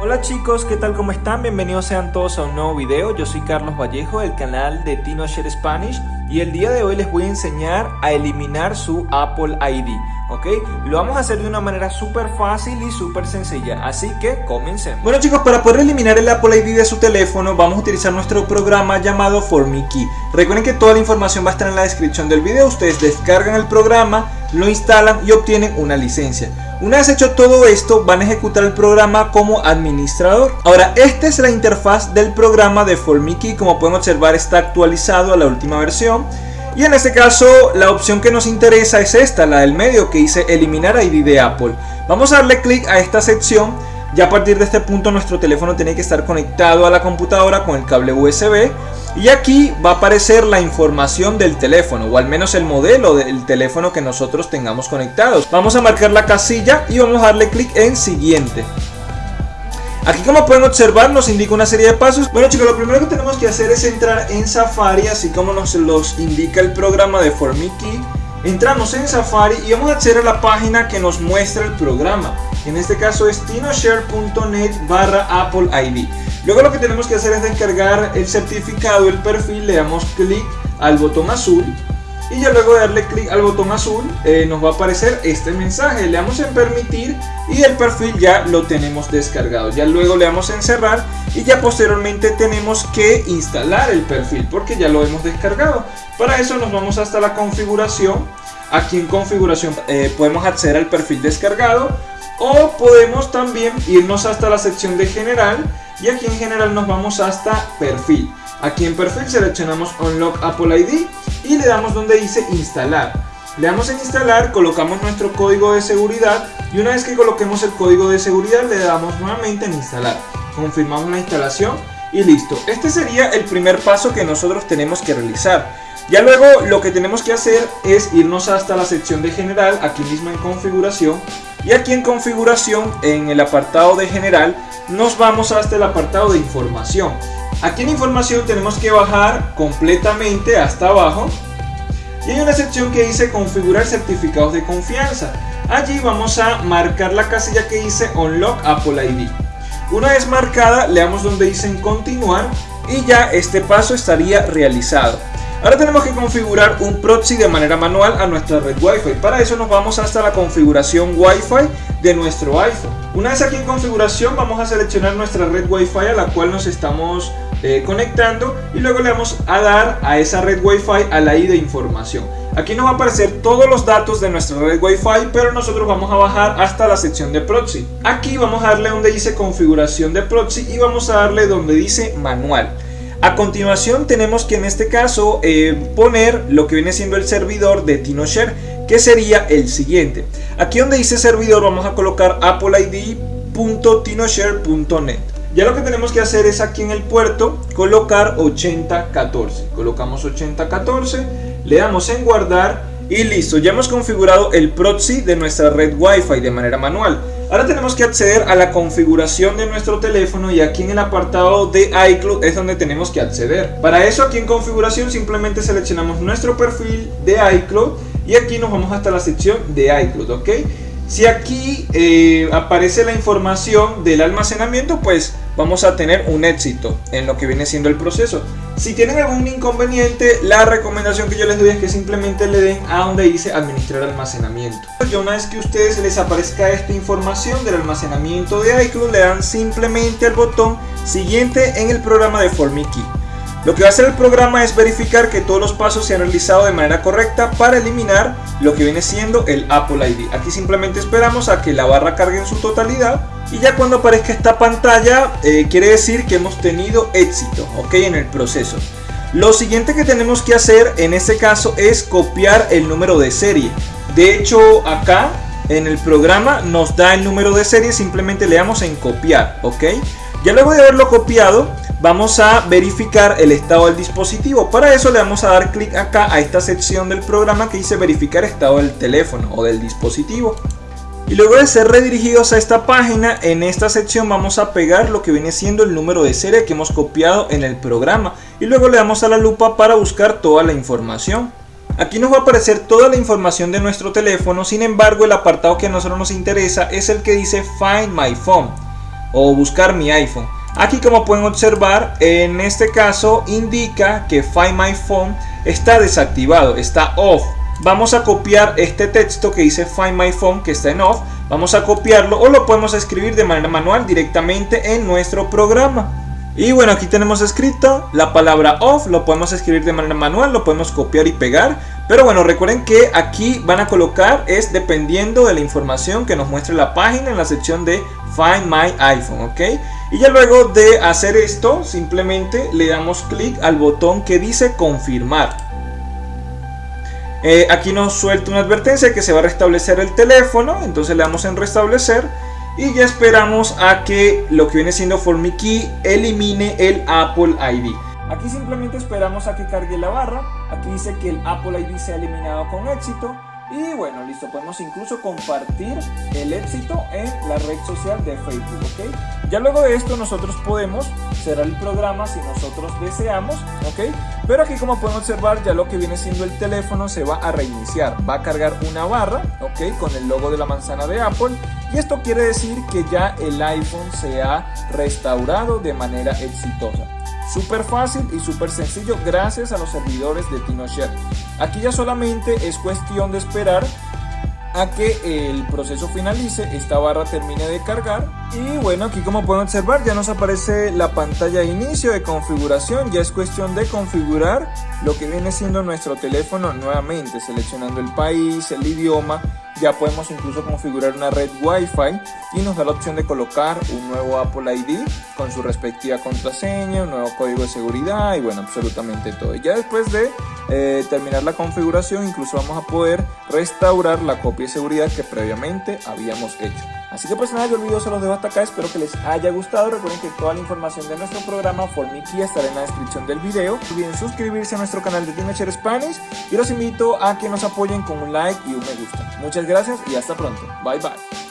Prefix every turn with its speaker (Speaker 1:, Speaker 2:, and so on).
Speaker 1: Hola chicos, ¿qué tal? ¿Cómo están? Bienvenidos sean todos a un nuevo video. Yo soy Carlos Vallejo del canal de TinoShare Spanish y el día de hoy les voy a enseñar a eliminar su Apple ID. ¿ok? Lo vamos a hacer de una manera súper fácil y súper sencilla, así que comencemos. Bueno chicos, para poder eliminar el Apple ID de su teléfono vamos a utilizar nuestro programa llamado ForMiKey. Recuerden que toda la información va a estar en la descripción del video, ustedes descargan el programa, lo instalan y obtienen una licencia. Una vez hecho todo esto, van a ejecutar el programa como administrador. Ahora, esta es la interfaz del programa de ForMiKey. Como pueden observar, está actualizado a la última versión. Y en este caso, la opción que nos interesa es esta, la del medio, que dice eliminar ID de Apple. Vamos a darle clic a esta sección. Ya a partir de este punto nuestro teléfono tiene que estar conectado a la computadora con el cable USB y aquí va a aparecer la información del teléfono o al menos el modelo del teléfono que nosotros tengamos conectados. Vamos a marcar la casilla y vamos a darle clic en siguiente. Aquí como pueden observar nos indica una serie de pasos. Bueno chicos, lo primero que tenemos que hacer es entrar en Safari, así como nos los indica el programa de ForMiKey. Entramos en Safari y vamos a acceder a la página que nos muestra el programa. En este caso es tinoshare.net barra Apple ID. Luego lo que tenemos que hacer es descargar el certificado, el perfil, le damos clic al botón azul y ya luego de darle clic al botón azul eh, nos va a aparecer este mensaje, le damos en permitir y el perfil ya lo tenemos descargado, ya luego le damos en cerrar y ya posteriormente tenemos que instalar el perfil porque ya lo hemos descargado. Para eso nos vamos hasta la configuración, aquí en configuración eh, podemos acceder al perfil descargado o podemos también irnos hasta la sección de general y aquí en general nos vamos hasta perfil. Aquí en perfil seleccionamos Unlock Apple ID y le damos donde dice instalar. Le damos en instalar, colocamos nuestro código de seguridad y una vez que coloquemos el código de seguridad le damos nuevamente en instalar. Confirmamos la instalación y listo. Este sería el primer paso que nosotros tenemos que realizar. Ya luego lo que tenemos que hacer es irnos hasta la sección de general, aquí mismo en configuración. Y aquí en configuración, en el apartado de general, nos vamos hasta el apartado de información. Aquí en información tenemos que bajar completamente hasta abajo. Y hay una sección que dice configurar certificados de confianza. Allí vamos a marcar la casilla que dice Unlock Apple ID. Una vez marcada, le damos donde dice continuar y ya este paso estaría realizado. Ahora tenemos que configurar un proxy de manera manual a nuestra red Wi-Fi. Para eso nos vamos hasta la configuración Wi-Fi de nuestro iPhone. Una vez aquí en configuración vamos a seleccionar nuestra red Wi-Fi a la cual nos estamos eh, conectando y luego le vamos a dar a esa red Wi-Fi a la ID de información. Aquí nos va a aparecer todos los datos de nuestra red Wi-Fi, pero nosotros vamos a bajar hasta la sección de proxy. Aquí vamos a darle donde dice configuración de proxy y vamos a darle donde dice manual. A continuación tenemos que en este caso eh, poner lo que viene siendo el servidor de TinoShare que sería el siguiente. Aquí donde dice servidor vamos a colocar appleid.tinoshare.net. Ya lo que tenemos que hacer es aquí en el puerto colocar 8014. Colocamos 8014, le damos en guardar y listo. Ya hemos configurado el proxy de nuestra red Wi-Fi de manera manual. Ahora tenemos que acceder a la configuración de nuestro teléfono y aquí en el apartado de iCloud es donde tenemos que acceder. Para eso aquí en configuración simplemente seleccionamos nuestro perfil de iCloud y aquí nos vamos hasta la sección de iCloud, ¿ok? Si aquí eh, aparece la información del almacenamiento, pues vamos a tener un éxito en lo que viene siendo el proceso. Si tienen algún inconveniente, la recomendación que yo les doy es que simplemente le den a donde dice administrar almacenamiento. Y una vez que a ustedes les aparezca esta información del almacenamiento de iCloud, le dan simplemente al botón siguiente en el programa de ForMiKey. Lo que va a hacer el programa es verificar que todos los pasos se han realizado de manera correcta para eliminar lo que viene siendo el Apple ID. Aquí simplemente esperamos a que la barra cargue en su totalidad y ya cuando aparezca esta pantalla eh, quiere decir que hemos tenido éxito ok en el proceso. Lo siguiente que tenemos que hacer en este caso es copiar el número de serie. De hecho acá en el programa nos da el número de serie simplemente le damos en copiar ok ya luego de haberlo copiado vamos a verificar el estado del dispositivo para eso le vamos a dar clic acá a esta sección del programa que dice verificar estado del teléfono o del dispositivo y luego de ser redirigidos a esta página, en esta sección vamos a pegar lo que viene siendo el número de serie que hemos copiado en el programa. Y luego le damos a la lupa para buscar toda la información. Aquí nos va a aparecer toda la información de nuestro teléfono, sin embargo el apartado que a nosotros nos interesa es el que dice Find My Phone. o buscar mi iPhone. Aquí como pueden observar, en este caso indica que Find My Phone está desactivado, está off. Vamos a copiar este texto que dice Find My Phone que está en off. Vamos a copiarlo o lo podemos escribir de manera manual directamente en nuestro programa. Y bueno, aquí tenemos escrito la palabra off, lo podemos escribir de manera manual, lo podemos copiar y pegar. Pero bueno, recuerden que aquí van a colocar es dependiendo de la información que nos muestre la página en la sección de Find My iPhone, ¿ok? Y ya luego de hacer esto, simplemente le damos clic al botón que dice confirmar. Eh, aquí nos suelta una advertencia que se va a restablecer el teléfono, entonces le damos en restablecer y ya esperamos a que lo que viene siendo Key elimine el Apple ID. Aquí simplemente esperamos a que cargue la barra. Aquí dice que el Apple ID se ha eliminado con éxito. Y bueno, listo, podemos incluso compartir el éxito en la red social de Facebook, ¿ok? Ya luego de esto nosotros podemos cerrar el programa si nosotros deseamos, ¿ok? Pero aquí como pueden observar ya lo que viene siendo el teléfono se va a reiniciar, va a cargar una barra, ¿ok? Con el logo de la manzana de Apple y esto quiere decir que ya el iPhone se ha restaurado de manera exitosa. Súper fácil y súper sencillo gracias a los servidores de TinoShare. Aquí ya solamente es cuestión de esperar a que el proceso finalice, esta barra termine de cargar y bueno aquí como pueden observar ya nos aparece la pantalla de inicio de configuración, ya es cuestión de configurar lo que viene siendo nuestro teléfono nuevamente, seleccionando el país, el idioma ya podemos incluso configurar una red Wi-Fi y nos da la opción de colocar un nuevo Apple ID con su respectiva contraseña, un nuevo código de seguridad y bueno, absolutamente todo. Y ya después de eh, terminar la configuración, incluso vamos a poder restaurar la copia de seguridad que previamente habíamos hecho. Así que pues nada, yo el video se los dejo hasta acá, espero que les haya gustado, recuerden que toda la información de nuestro programa Formiki estará en la descripción del video, no olviden suscribirse a nuestro canal de Teenager Spanish y los invito a que nos apoyen con un like y un me gusta. Muchas gracias y hasta pronto, bye bye.